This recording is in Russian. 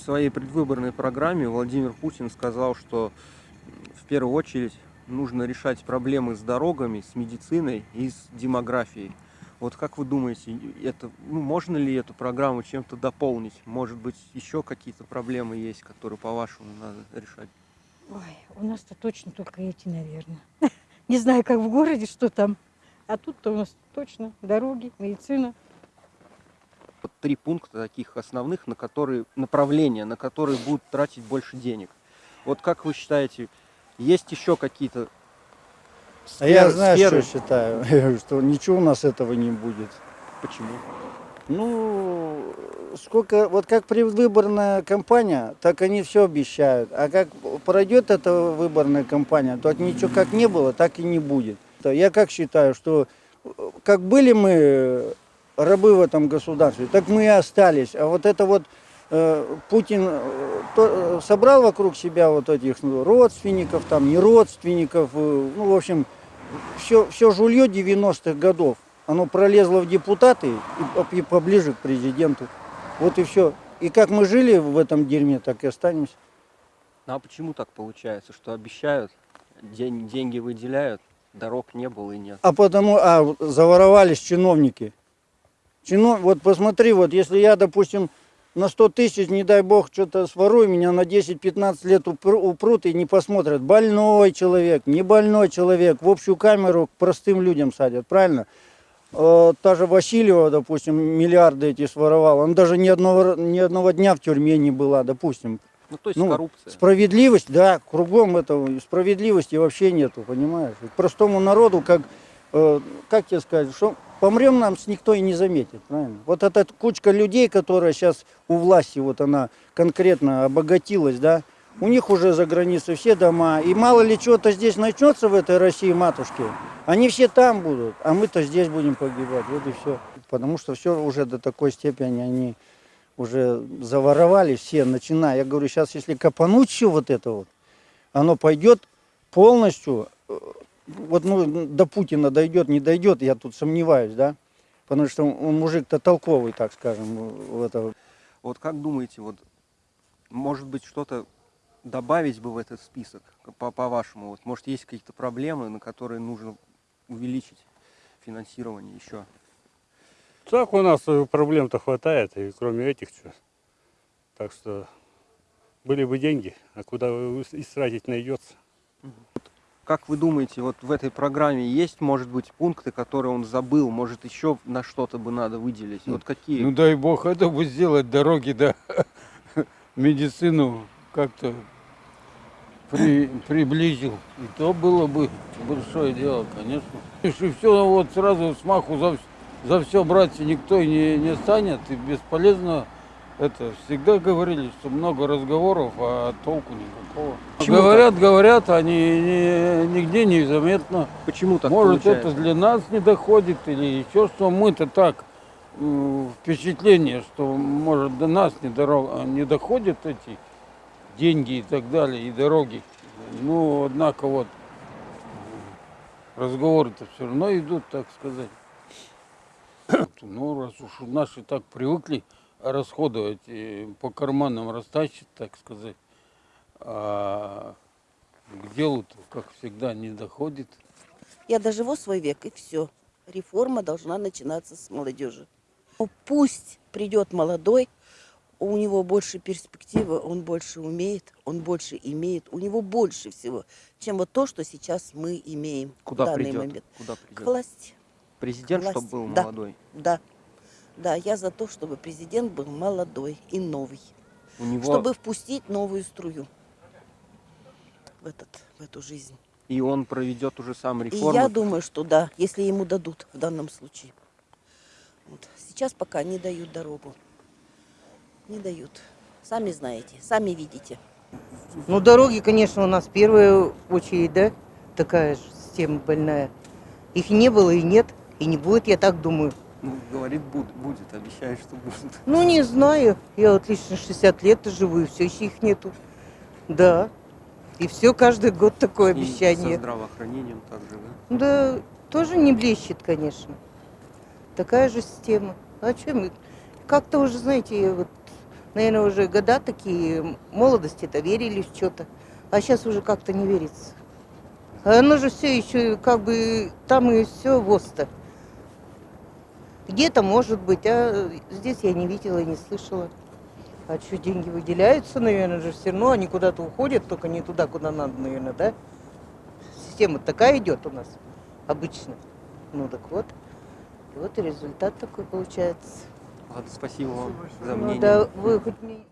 в своей предвыборной программе Владимир Путин сказал, что в первую очередь нужно решать проблемы с дорогами, с медициной и с демографией. Вот как вы думаете, это, ну, можно ли эту программу чем-то дополнить? Может быть, еще какие-то проблемы есть, которые, по-вашему, надо решать? Ой, у нас-то точно только эти, наверное. Не знаю, как в городе, что там. А тут-то у нас точно дороги, медицина. Три пункта таких основных, на которые направления, на которые будут тратить больше денег. Вот как вы считаете, есть еще какие-то А я сферы- знаю, сферы? что считаю, что ничего у нас этого не будет. Почему? Ну, сколько, вот как предвыборная кампания, так они все обещают. А как пройдет эта выборная кампания, то ничего как не было, так и не будет. Я как считаю, что э, как были мы рабы в этом государстве, так мы и остались. А вот это вот э, Путин э, то- э, собрал вокруг себя вот этих ну, родственников, там, не родственников, э, ну, в общем, все, все жулье 90-х годов, оно пролезло в депутаты и, и поближе к президенту. Вот и все. И как мы жили в этом дерьме, так и останемся. Ну, а почему так получается, что обещают, день, деньги выделяют, дорог не было и нет? А потому, а заворовались чиновники. Чино, вот посмотри, вот если я, допустим, на 100 тысяч, не дай бог, что-то сворую, меня на 10-15 лет упру- упрут и не посмотрят. Больной человек, не больной человек, в общую камеру к простым людям садят, правильно? Э, та же Васильева, допустим, миллиарды эти своровала, он даже ни одного, ни одного дня в тюрьме не была, допустим. Ну, то есть Ну, коррупция. Справедливость, да, кругом этого справедливости вообще нету, понимаешь? Простому народу, как, э, как тебе сказать, что помрем нам никто и не заметит, правильно? Вот эта кучка людей, которая сейчас у власти, вот она конкретно обогатилась, да, у них уже за границей все дома, и мало ли чего-то здесь начнется в этой России, матушке, они все там будут, а мы-то здесь будем погибать, вот и все. Потому что все уже до такой степени они уже заворовали все, начиная. Я говорю, сейчас если копануть все вот это вот, оно пойдет полностью, э, вот ну, до Путина дойдет, не дойдет, я тут сомневаюсь, да, потому что он мужик-то толковый, так скажем, в это. Вот как думаете, вот может быть что-то добавить бы в этот список, по- по-вашему? вот, может есть какие-то проблемы, на которые нужно увеличить финансирование еще? Так у нас э, проблем-то хватает, и кроме этих что. Так что были бы деньги, а куда истратить найдется. Как вы думаете, вот в этой программе есть, может быть, пункты, которые он забыл, может еще на что-то бы надо выделить? Вот какие? Ну дай бог это бы сделать, дороги, да, медицину как-то при, приблизил. И то было бы большое дело, конечно. Если все вот сразу смаху за, за все брать никто и не, не станет, и бесполезно это. Всегда говорили, что много разговоров, а толку никакого. Почему говорят, говорят, они не- нигде не заметно. Почему так Может, получается? это для нас не доходит или еще что. Мы-то так впечатление, что может до нас не, доро- не доходят эти деньги и так далее, и дороги. Ну, однако вот разговоры-то все равно идут, так сказать. Ну, раз уж наши так привыкли расходовать, по карманам растащить, так сказать, а к делу-то, как всегда, не доходит. Я доживу свой век, и все. Реформа должна начинаться с молодежи. Ну, Пусть придет молодой, у него больше перспективы, он больше умеет, он больше имеет, у него больше всего, чем вот то, что сейчас мы имеем Куда в данный придет? момент. Куда К придет? власти, Президент, власти. чтобы был Да. молодой. да. Да, я за то, чтобы президент был молодой и новый, У него чтобы впустить новую струю в, этот, в эту жизнь. и он проведет уже сам И реформы. я думаю, что да, если ему дадут в данном случае. Вот. Сейчас пока не дают дорогу. Не дают. Сами знаете, сами видите. Ну, дороги, конечно, у нас в первую очередь, да, такая же система больная. Их не было и нет, и не будет, я так думаю. Ну, говорит, буд- будет, обещает, что будет. Ну, не знаю. Я вот лично 60 лет живу, и все еще их нету. Да. И все каждый год такое И со обещание. здравоохранением также, да? Да, тоже не блещет, конечно. Такая же система. А что мы? Как-то уже, знаете, вот наверное, уже года такие, молодости-то верили в что-то, а сейчас уже как-то не верится. А оно же все еще как бы там и все ВОЗ-то. Где-то может быть, а здесь я не видела и не слышала. А что, деньги выделяются, наверное, же все равно они куда-то уходят, только не туда, куда надо, наверное, да? Система такая идет у нас обычно. Ну так вот. И вот и результат такой получается. Ладно, спасибо вам за Ну мнение. да, вы хоть мне